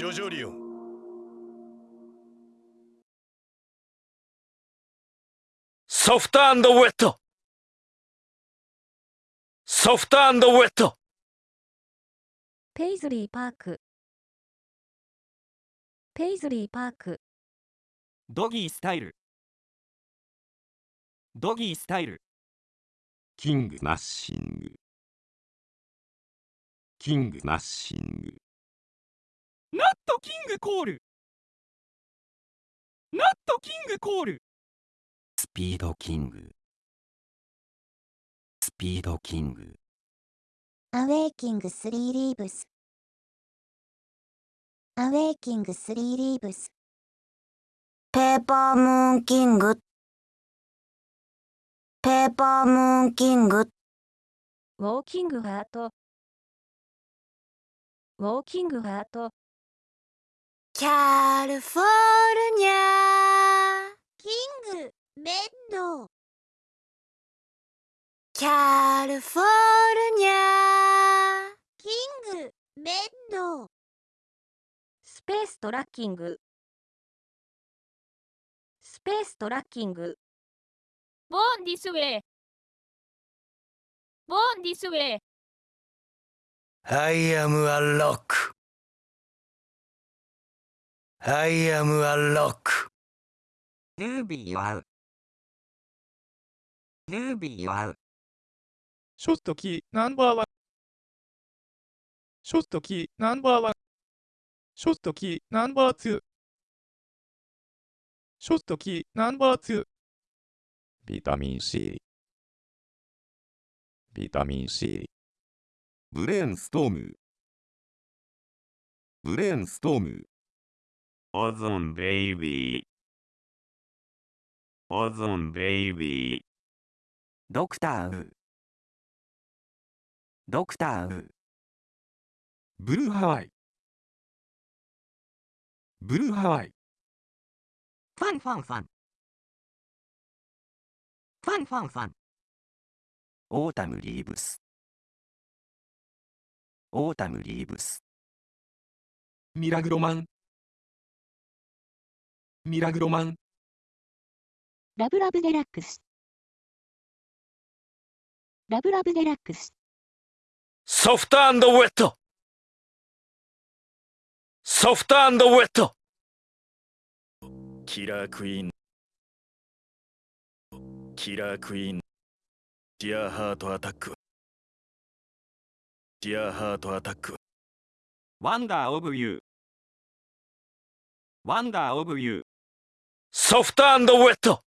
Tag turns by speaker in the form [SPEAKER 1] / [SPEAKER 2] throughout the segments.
[SPEAKER 1] ジョジョリオ。ンソフトウェット。ソフトウェット。
[SPEAKER 2] ペイズリーパーク。ペイズリーパーク。
[SPEAKER 3] ドギースタイル。ドギースタイル。
[SPEAKER 4] キングナッシング。King Nothing Nut King Call。Nut
[SPEAKER 5] King Call。Speed King。Speed King。Awaking 3 Leaves。Awaking 3 Leaves。Paper Moon King。ペーパームーンキング。
[SPEAKER 2] ウォーキングハート。ウォーキングハート
[SPEAKER 5] キャリフォルニアキングベッドキャリフォルニアキングベッド
[SPEAKER 2] スペーストラッキングスペーストラッキング
[SPEAKER 6] Born this way. Born this way.
[SPEAKER 1] I am a rock I am a rock
[SPEAKER 4] ルービーは合うルービーは合う
[SPEAKER 7] ショットキーナンバーワン。ショットキーナンバーワン。ショットキーナンバーツー。ショットキーナンバーツー。ビタミン C。ビタミン C。
[SPEAKER 4] ブレーンストームブレーンストームオゾンベイビーオゾンベイビードクターウードクターウーブルーハワイブルーハワイ
[SPEAKER 3] ファンファンファンファンファンファン
[SPEAKER 4] オータムリーブスオータムリーブスミラグロマンミラグロマン。
[SPEAKER 5] ラブラブデラックス。
[SPEAKER 1] Love Love Deluxe。Soft & Wet。Soft &
[SPEAKER 3] Wet。Killer Queen。Killer Queen。Sheer Heart Attack。Sheer Heart Attack。Wonder of U Wonder of U Soft & Wet。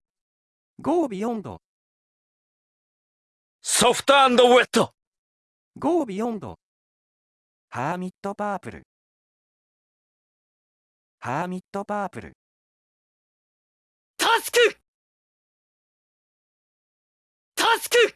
[SPEAKER 3] Go Beyond。Soft & Wet。Go
[SPEAKER 1] Beyond。Hermit Purple。Hermit Purple。Tusk！Tusk